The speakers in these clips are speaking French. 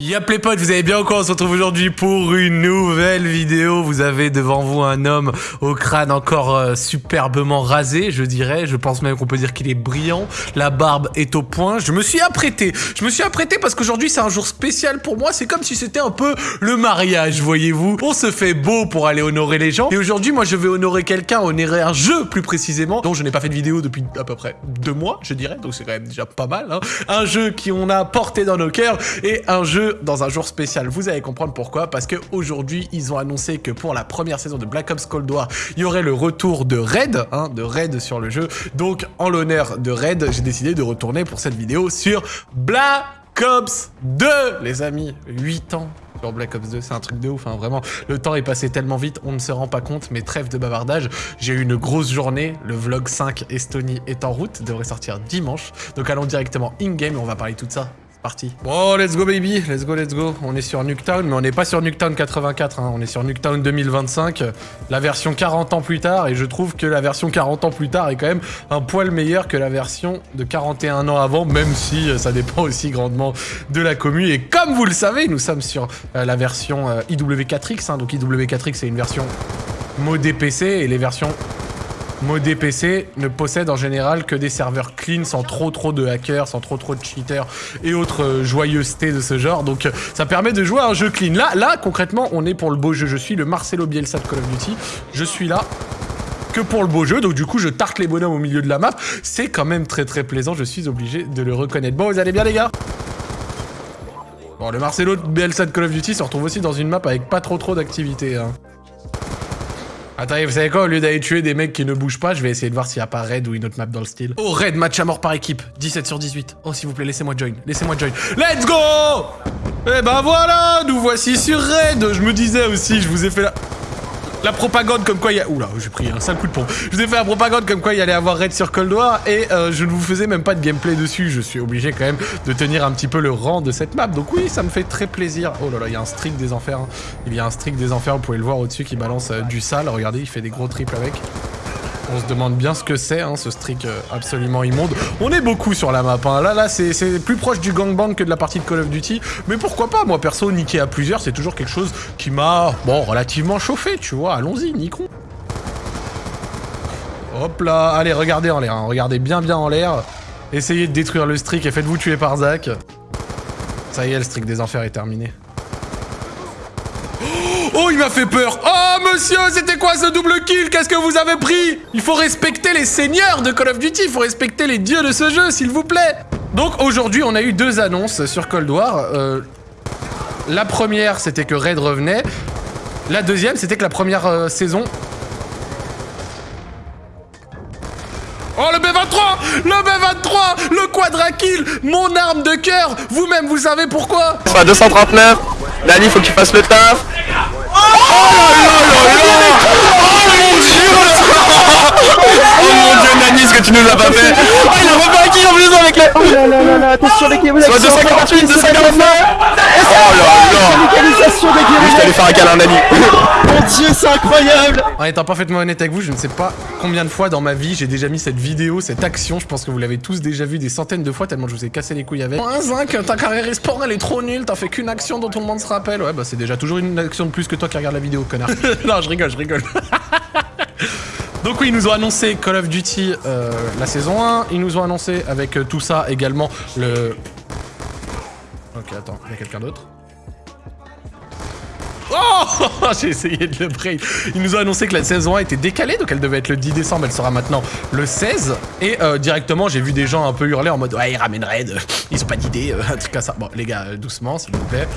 Y'a les potes, vous allez bien encore On se retrouve aujourd'hui pour une nouvelle vidéo. Vous avez devant vous un homme au crâne encore euh, superbement rasé, je dirais. Je pense même qu'on peut dire qu'il est brillant. La barbe est au point. Je me suis apprêté. Je me suis apprêté parce qu'aujourd'hui c'est un jour spécial pour moi. C'est comme si c'était un peu le mariage, voyez-vous. On se fait beau pour aller honorer les gens. Et aujourd'hui, moi je vais honorer quelqu'un, honorer un jeu plus précisément, dont je n'ai pas fait de vidéo depuis à peu près deux mois, je dirais. Donc c'est quand même déjà pas mal. Hein. Un jeu qui on a porté dans nos cœurs et un jeu dans un jour spécial. Vous allez comprendre pourquoi, parce qu'aujourd'hui, ils ont annoncé que pour la première saison de Black Ops Cold War, il y aurait le retour de Raid, hein, de Raid sur le jeu. Donc, en l'honneur de Raid, j'ai décidé de retourner pour cette vidéo sur Black Ops 2, les amis. 8 ans sur Black Ops 2, c'est un truc de ouf, hein, vraiment. Le temps est passé tellement vite, on ne se rend pas compte, mais trêve de bavardage. J'ai eu une grosse journée, le vlog 5 Estonie est en route, devrait sortir dimanche. Donc allons directement in-game et on va parler tout ça parti. Bon, let's go baby, let's go, let's go. On est sur Nuketown, mais on n'est pas sur Nuketown 84, hein. on est sur Nuketown 2025, la version 40 ans plus tard, et je trouve que la version 40 ans plus tard est quand même un poil meilleure que la version de 41 ans avant, même si euh, ça dépend aussi grandement de la commune. Et comme vous le savez, nous sommes sur euh, la version euh, IW4X, hein. donc IW4X c'est une version modée PC, et les versions modé PC ne possède en général que des serveurs clean sans trop trop de hackers, sans trop trop de cheaters et autres euh, joyeusetés de ce genre. Donc euh, ça permet de jouer à un jeu clean. Là, là concrètement, on est pour le beau jeu. Je suis le Marcelo Bielsa de Call of Duty. Je suis là que pour le beau jeu, donc du coup je tarte les bonhommes au milieu de la map. C'est quand même très très plaisant, je suis obligé de le reconnaître. Bon, vous allez bien les gars? Bon, le Marcelo Bielsa de Call of Duty se retrouve aussi dans une map avec pas trop trop d'activité. Hein. Attendez, vous savez quoi Au lieu d'aller tuer des mecs qui ne bougent pas, je vais essayer de voir s'il n'y a pas Raid ou une autre map dans le style. Oh, Raid, match à mort par équipe. 17 sur 18. Oh, s'il vous plaît, laissez-moi join. Laissez-moi join. Let's go Eh ben voilà Nous voici sur Raid Je me disais aussi, je vous ai fait la... La propagande comme quoi il y a... Oula, j'ai pris un sale coup de pompe. Je vous ai fait la propagande comme quoi il y allait avoir raid sur Cold War et euh, je ne vous faisais même pas de gameplay dessus. Je suis obligé quand même de tenir un petit peu le rang de cette map. Donc oui, ça me fait très plaisir. Oh là là, il y a un streak des enfers. Hein. Il y a un streak des enfers, vous pouvez le voir au-dessus qui balance euh, du sale. Regardez, il fait des gros triples avec. On se demande bien ce que c'est, hein, ce streak euh, absolument immonde. On est beaucoup sur la map. Hein. Là, là, c'est plus proche du gangbang que de la partie de Call of Duty. Mais pourquoi pas? Moi, perso, niquer à plusieurs, c'est toujours quelque chose qui m'a, relativement chauffé, tu vois. Allons-y, niquons. Hop là, allez, regardez en l'air. Hein. Regardez bien, bien en l'air. Essayez de détruire le streak et faites-vous tuer par Zach. Ça y est, le streak des enfers est terminé. Oh, il m'a fait peur Oh, monsieur, c'était quoi ce double kill? Qu'est-ce que vous avez pris? Il faut respecter les seigneurs de Call of Duty, il faut respecter les dieux de ce jeu, s'il vous plaît. Donc, aujourd'hui, on a eu deux annonces sur Cold War. Euh, la première, c'était que Raid revenait. La deuxième, c'était que la première euh, saison... Oh, le B23 Le B23 Le quadra kill! Mon arme de cœur! Vous-même, vous savez pourquoi? À 239 Dani, faut que tu fasses le taf tu nous as pas fait Oh il a kill en plus avec les Oh là là là là attention les guérillas Soit 248, 249 Oh là là Localisation des guérillas Je t'allais faire un câlin Nani Mon dieu c'est incroyable En étant parfaitement honnête avec vous, je ne sais pas combien de fois dans ma vie j'ai déjà mis cette vidéo, cette action, je pense que vous l'avez tous déjà vu des centaines de fois tellement je vous ai cassé les couilles avec. Un zinc, ta carrière e-sport elle est trop nulle, t'as fait qu'une action dont tout le monde se rappelle. Ouais bah c'est déjà toujours une action de plus que toi qui regarde la vidéo, connard. non, je rigole, je rigole. Donc oui, ils nous ont annoncé Call of Duty euh, la saison 1. Ils nous ont annoncé avec euh, tout ça également le... Ok, attends, il y a quelqu'un d'autre? Oh J'ai essayé de le break. Ils nous ont annoncé que la saison 1 était décalée, donc elle devait être le 10 décembre, elle sera maintenant le 16. Et euh, directement, j'ai vu des gens un peu hurler en mode « Ouais, ils ramèneraient, ils ont pas d'idée, un truc comme ça. » Bon, les gars, doucement, s'il vous plaît.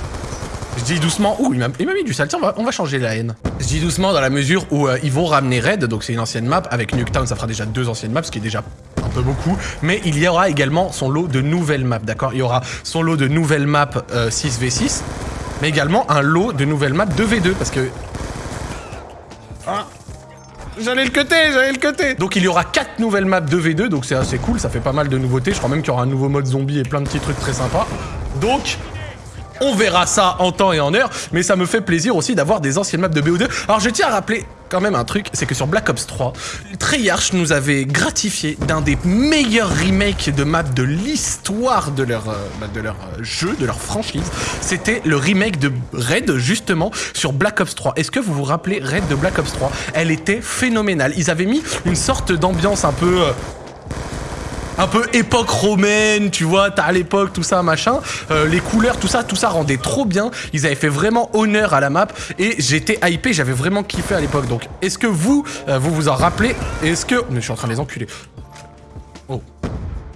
Je dis doucement. Ouh, il m'a mis du sale. Tiens, on va, changer la haine. Je dis doucement dans la mesure où euh, ils vont ramener Red, donc c'est une ancienne map. Avec Nuketown, ça fera déjà deux anciennes maps, ce qui est déjà un peu beaucoup. Mais il y aura également son lot de nouvelles maps, d'accord? Il y aura son lot de nouvelles maps 6v6, euh, mais également un lot de nouvelles maps 2v2, parce que... Ah J'allais le cuter, j'allais le cuter Donc il y aura 4 nouvelles maps 2v2, donc c'est assez cool, ça fait pas mal de nouveautés. Je crois même qu'il y aura un nouveau mode zombie et plein de petits trucs très sympas. Donc, On verra ça en temps et en heure, mais ça me fait plaisir aussi d'avoir des anciennes maps de BO2. Alors je tiens à rappeler quand même un truc, c'est que sur Black Ops 3, Treyarch nous avait gratifié d'un des meilleurs remakes de maps de l'histoire de leur, euh, bah, euh, jeu, de leur franchise. C'était le remake de Raid, justement, sur Black Ops 3. Est-ce que vous vous rappelez Raid de Black Ops 3 Elle était phénoménale. Ils avaient mis une sorte d'ambiance un peu... euh, un peu époque romaine, tu vois, t'as à l'époque tout ça, machin, Euh, les couleurs, tout ça, tout ça rendait trop bien. Ils avaient fait vraiment honneur à la map et j'étais hypé, j'avais vraiment kiffé à l'époque. Donc, est-ce que vous, euh, vous vous en rappelez? Est-ce que... Mais je suis en train de les enculer. Oh.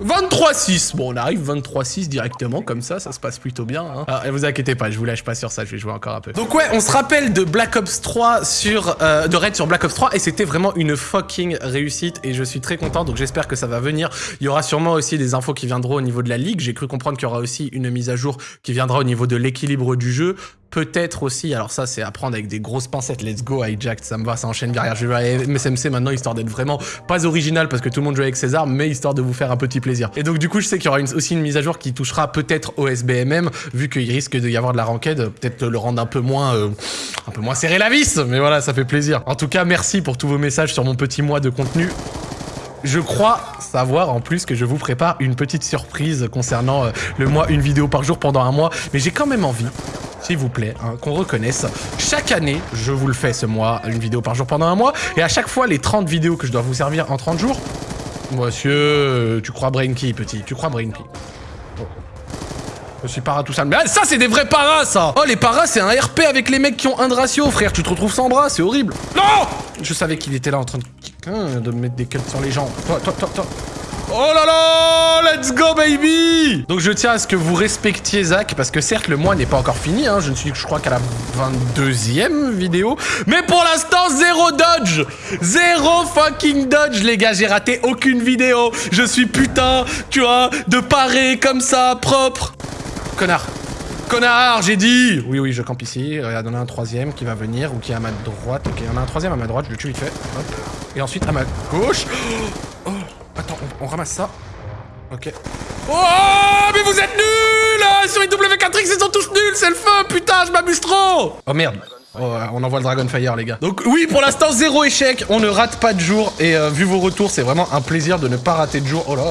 23-6 Bon, on arrive 23-6 directement, comme ça, ça se passe plutôt bien. Hein. Ah, vous inquiétez pas, je vous lâche pas sur ça, je vais jouer encore un peu. Donc ouais, on se rappelle de Black Ops 3 sur... euh, de Raid sur Black Ops 3, et c'était vraiment une fucking réussite, et je suis très content, donc j'espère que ça va venir. Il y aura sûrement aussi des infos qui viendront au niveau de la ligue, j'ai cru comprendre qu'il y aura aussi une mise à jour qui viendra au niveau de l'équilibre du jeu. Peut-être aussi, alors ça c'est à prendre avec des grosses pincettes, let's go hijacked, ça me va, ça enchaîne derrière. Je vais aller MSMC maintenant histoire d'être vraiment pas original parce que tout le monde joue avec ses armes, mais histoire de vous faire un petit plaisir. Et donc du coup je sais qu'il y aura aussi une mise à jour qui touchera peut-être au SBMM, vu qu'il risque d'y avoir de la ranked, peut-être le rendre un peu moins, euh, un peu moins serré la vis, mais voilà ça fait plaisir. En tout cas merci pour tous vos messages sur mon petit mois de contenu. Je crois savoir en plus que je vous prépare une petite surprise concernant euh, le mois, une vidéo par jour pendant un mois, mais j'ai quand même envie, s'il vous plaît, hein, qu'on reconnaisse. Chaque année, je vous le fais ce mois, une vidéo par jour pendant un mois, et à chaque fois, les 30 vidéos que je dois vous servir en 30 jours, monsieur, euh, tu crois Brain Key, petit, tu crois Brain Key. Oh. Je suis para tout ça. Mais ah, ça, c'est des vrais paras, ça Oh, les paras, c'est un RP avec les mecs qui ont un de ratio, frère. Tu te retrouves sans bras, c'est horrible. Non Je savais qu'il était là en train de... De mettre des cuts sur les gens. Toi, toi, toi, toi. Oh là là Let's go, baby Donc je tiens à ce que vous respectiez Zach, parce que certes, le mois n'est pas encore fini. Hein, je ne suis, je crois, qu'à la 22e vidéo. Mais pour l'instant, zéro dodge Zéro fucking dodge, les gars. J'ai raté aucune vidéo. Je suis putain, tu vois, de parer comme ça, propre. Connard. Connard, j'ai dit Oui, oui, je campe ici. Regarde, on a un troisième qui va venir ou qui est à ma droite. Ok, on a un troisième à ma droite, je le tue vite fait. Hop. Et ensuite à ma gauche. On, on ramasse ça. Ok. Oh, mais vous êtes nuls Sur les W4X, ils sont tous nuls, c'est le feu Putain, je m'amuse trop Oh merde Oh, on envoie le Dragonfire, les gars. Donc oui, pour l'instant, zéro échec. On ne rate pas de jour. Et euh, vu vos retours, c'est vraiment un plaisir de ne pas rater de jour. Oh là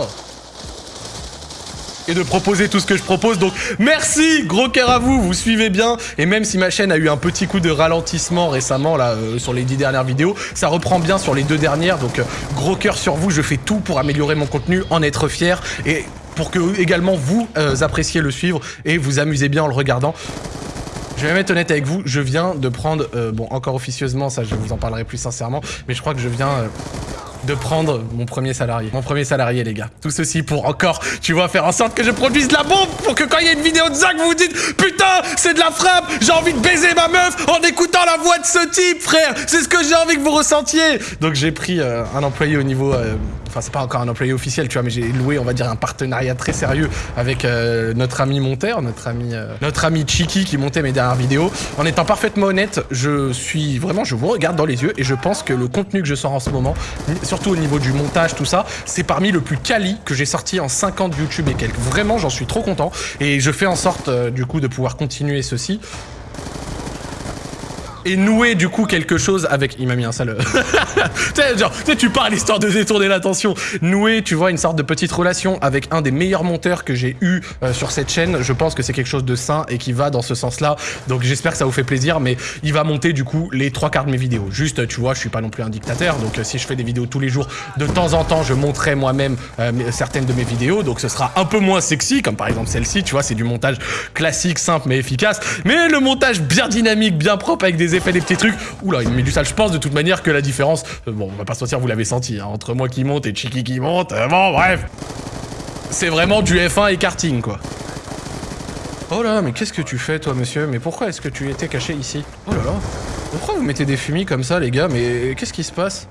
et de proposer tout ce que je propose. Donc merci, gros cœur à vous, vous suivez bien. Et même si ma chaîne a eu un petit coup de ralentissement récemment là euh, sur les dix dernières vidéos, ça reprend bien sur les deux dernières. Donc euh, gros cœur sur vous, je fais tout pour améliorer mon contenu, en être fier et pour que également vous euh, appréciez le suivre et vous amusez bien en le regardant. Je vais être honnête avec vous, je viens de prendre, bon encore officieusement, ça je vous en parlerai plus sincèrement, mais je crois que je viens de prendre mon premier salarié. Mon premier salarié les gars. Tout ceci pour encore, tu vois, faire en sorte que je produise de la bombe pour que quand il y a une vidéo de Zach, vous vous dites Putain, c'est de la frappe, j'ai envie de baiser ma meuf en écoutant la voix de ce type, frère C'est ce que j'ai envie que vous ressentiez Donc j'ai pris euh, un employé au niveau... euh, Enfin, c'est pas encore un employé officiel, tu vois, mais j'ai loué, on va dire, un partenariat très sérieux avec euh, notre ami monteur, notre ami, notre ami Chiki qui montait mes dernières vidéos. En étant parfaitement honnête, je suis vraiment, je vous regarde dans les yeux et je pense que le contenu que je sors en ce moment, surtout au niveau du montage, tout ça, c'est parmi le plus quali que j'ai sorti en 5 ans de YouTube et quelques. Vraiment, j'en suis trop content et je fais en sorte, euh, du coup, de pouvoir continuer ceci et nouer du coup quelque chose avec il m'a mis un sale tu sais genre tu parles histoire de détourner l'attention. Nouer tu vois une sorte de petite relation avec un des meilleurs monteurs que j'ai eu euh, sur cette chaîne. Je pense que c'est quelque chose de sain et qui va dans ce sens là donc j'espère que ça vous fait plaisir mais il va monter du coup les trois quarts de mes vidéos. Juste tu vois je suis pas non plus un dictateur. Donc euh, si je fais des vidéos tous les jours de temps en temps je monterai moi-même euh, certaines de mes vidéos. Donc ce sera un peu moins sexy comme par exemple celle-ci tu vois c'est du montage classique simple mais efficace. Mais le montage bien dynamique bien propre avec des effets des petits trucs. Oula il me met du sale. Je pense de toute manière que la différence euh, bon on va pas se mentir vous l'avez senti hein, entre moi qui monte et Chiki qui monte euh, bon bref. C'est vraiment du F1 et karting quoi. Oh là, mais qu'est-ce que tu fais toi monsieur? Mais pourquoi est-ce que tu étais caché ici? Oh là là. Pourquoi vous mettez des fumis comme ça les gars? Mais qu'est-ce qui se passe?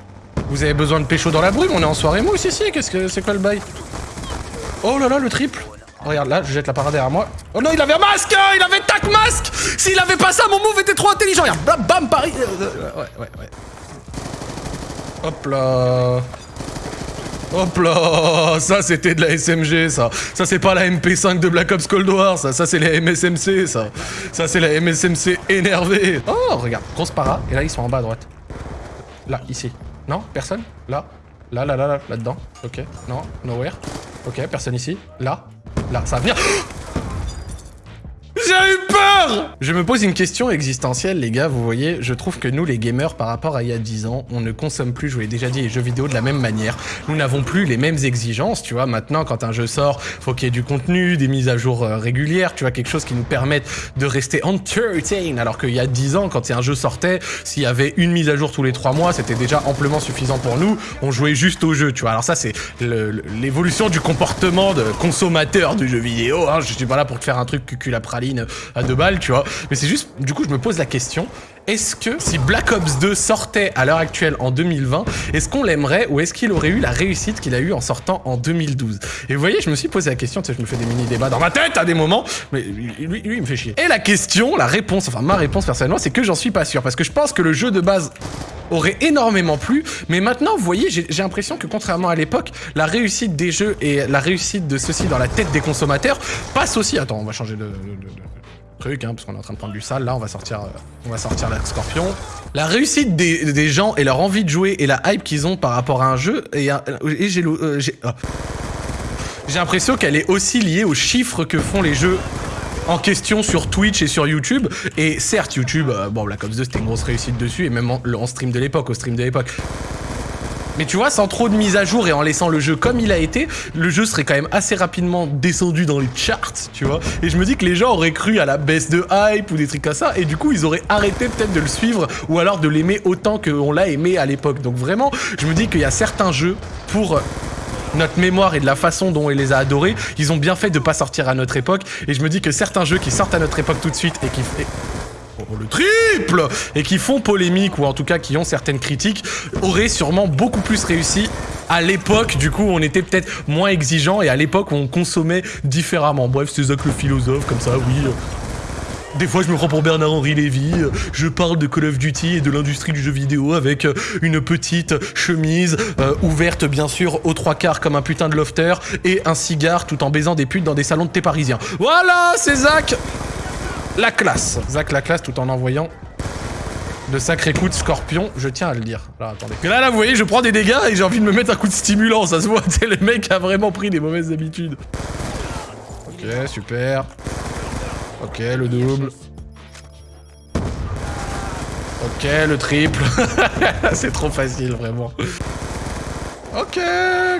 Vous avez besoin de pécho dans la brume On est en soirée mousse ici Qu'est-ce que c'est quoi le bail? Oh là là le triple Regarde là, je jette la parade derrière moi. Oh non, il avait un masque hein, Il avait tac masque S'il avait pas ça, mon move était trop intelligent Regarde, bam, bam, Paris euh, euh, Ouais, ouais, ouais. Hop là Hop là Ça, c'était de la SMG, ça. Ça, c'est pas la MP5 de Black Ops Cold War, ça. Ça, c'est la MSMC, ça. Ça, c'est la MSMC énervée. Oh, regarde, grosse para. Et là, ils sont en bas à droite. Là, ici. Non Personne? Là Là, là, là, là, là-dedans. Ok. Non, nowhere. Ok, personne ici. Là. Là, Je me pose une question existentielle, les gars. Vous voyez, je trouve que nous, les gamers, par rapport à il y a 10 ans, on ne consomme plus, je vous l'ai déjà dit, les jeux vidéo de la même manière. Nous n'avons plus les mêmes exigences, tu vois. Maintenant, quand un jeu sort, faut qu'il y ait du contenu, des mises à jour euh, régulières, tu vois, quelque chose qui nous permette de rester entertained. Alors qu'il y a 10 ans, quand un jeu sortait, s'il y avait une mise à jour tous les 3 mois, c'était déjà amplement suffisant pour nous. On jouait juste au jeu, tu vois. Alors ça, c'est l'évolution du comportement de consommateur du jeu vidéo. Hein. Je suis pas là pour te faire un truc cucul à praline à deux balles, tu vois. Mais c'est juste, du coup, je me pose la question, est-ce que si Black Ops 2 sortait à l'heure actuelle en 2020, est-ce qu'on l'aimerait ou est-ce qu'il aurait eu la réussite qu'il a eu en sortant en 2012 Et vous voyez, je me suis posé la question, tu sais, je me fais des mini-débats dans ma tête à des moments, mais lui, lui, il me fait chier. Et la question, la réponse, enfin ma réponse personnellement, c'est que j'en suis pas sûr, parce que je pense que le jeu de base aurait énormément plu, mais maintenant, vous voyez, j'ai l'impression que contrairement à l'époque, la réussite des jeux et la réussite de ceci dans la tête des consommateurs passe aussi... Attends, on va changer de, hein, parce qu'on est en train de prendre du sale, là, on va sortir, euh, on va sortir la scorpion. La réussite des, gens et leur envie de jouer et la hype qu'ils ont par rapport à un jeu, et, et j'ai... Euh, ah. j'ai l'impression qu'elle est aussi liée aux chiffres que font les jeux en question sur Twitch et sur YouTube. Et certes, YouTube, euh, bon, Black Ops 2, c'était une grosse réussite dessus, et même en, stream de l'époque, au stream de l'époque. Mais tu vois, sans trop de mise à jour et en laissant le jeu comme il a été, le jeu serait quand même assez rapidement descendu dans les charts, tu vois. Et je me dis que les gens auraient cru à la baisse de hype ou des trucs comme ça, et du coup, ils auraient arrêté peut-être de le suivre ou alors de l'aimer autant qu'on l'a aimé à l'époque. Donc vraiment, je me dis qu'il y a certains jeux pour notre mémoire et de la façon dont il les a adorés, ils ont bien fait de pas sortir à notre époque. Et je me dis que certains jeux qui sortent à notre époque tout de suite et qui... Le triple Et qui font polémique, ou en tout cas qui ont certaines critiques, auraient sûrement beaucoup plus réussi à l'époque, du coup, on était peut-être moins exigeant et à l'époque, on consommait différemment. Bref, c'est Zach le philosophe, comme ça, oui. Des fois, je me prends pour Bernard-Henri Lévy, je parle de Call of Duty et de l'industrie du jeu vidéo avec une petite chemise euh, ouverte, bien sûr, aux trois quarts comme un putain de lofter et un cigare tout en baisant des putes dans des salons de thé parisiens. Voilà, c'est Zach La classe Zach la classe tout en envoyant de sacrés coups de scorpion, je tiens à le dire. Là, attendez. là, là, vous voyez, je prends des dégâts et j'ai envie de me mettre un coup de stimulant, ça se voit, le mec a vraiment pris des mauvaises habitudes. Ok, super. Ok, le double. Ok, le triple. c'est trop facile, vraiment. Ok,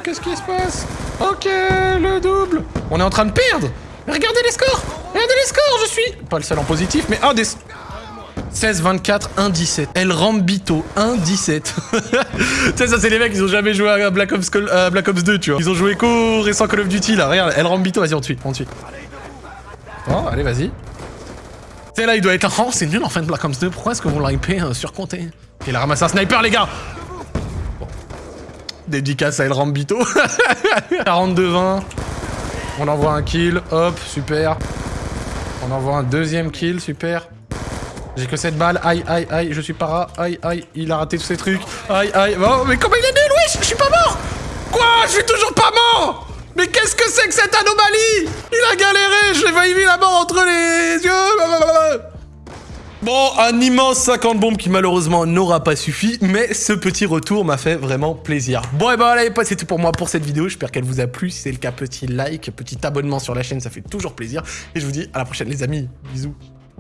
qu'est-ce qui se passe? Ok, le double. On est en train de perdre. Regardez les scores. Regardez les scores, je suis... Pas le seul en positif, mais un des... 16, 24, 1, 17. El Rambito, 1, 17. tu sais, ça, c'est les mecs, ils ont jamais joué à Black Ops, Black Ops 2, tu vois. Ils ont joué qu'au récent Call of Duty, là. Regarde, El Rambito, vas-y, on te suit, on te suit. Oh, allez, vas-y. C'est là, il doit être. Oh, c'est nul en fin de Black Ops 2. Pourquoi est-ce que vous l'hypez euh, surcompté? Il a ramassé un sniper, les gars bon. Dédicace à El Rambito. 42-20. On envoie un kill. Hop, super. On envoie un deuxième kill, super. J'ai que 7 balles. Aïe, aïe, aïe, je suis para. Aïe, aïe, il a raté tous ces trucs. Aïe, aïe. Oh, mais comment il est nul, wesh Je suis pas mort Quoi Je suis toujours pas mort mais qu'est-ce que c'est que cette anomalie? Il a galéré, je l'ai failli la mort entre les yeux Bon, un immense 50 bombes qui malheureusement n'aura pas suffi, mais ce petit retour m'a fait vraiment plaisir. Bon, et ben voilà, c'est tout pour moi pour cette vidéo. J'espère qu'elle vous a plu. Si c'est le cas, petit like, petit abonnement sur la chaîne, ça fait toujours plaisir. Et je vous dis à la prochaine les amis. Bisous.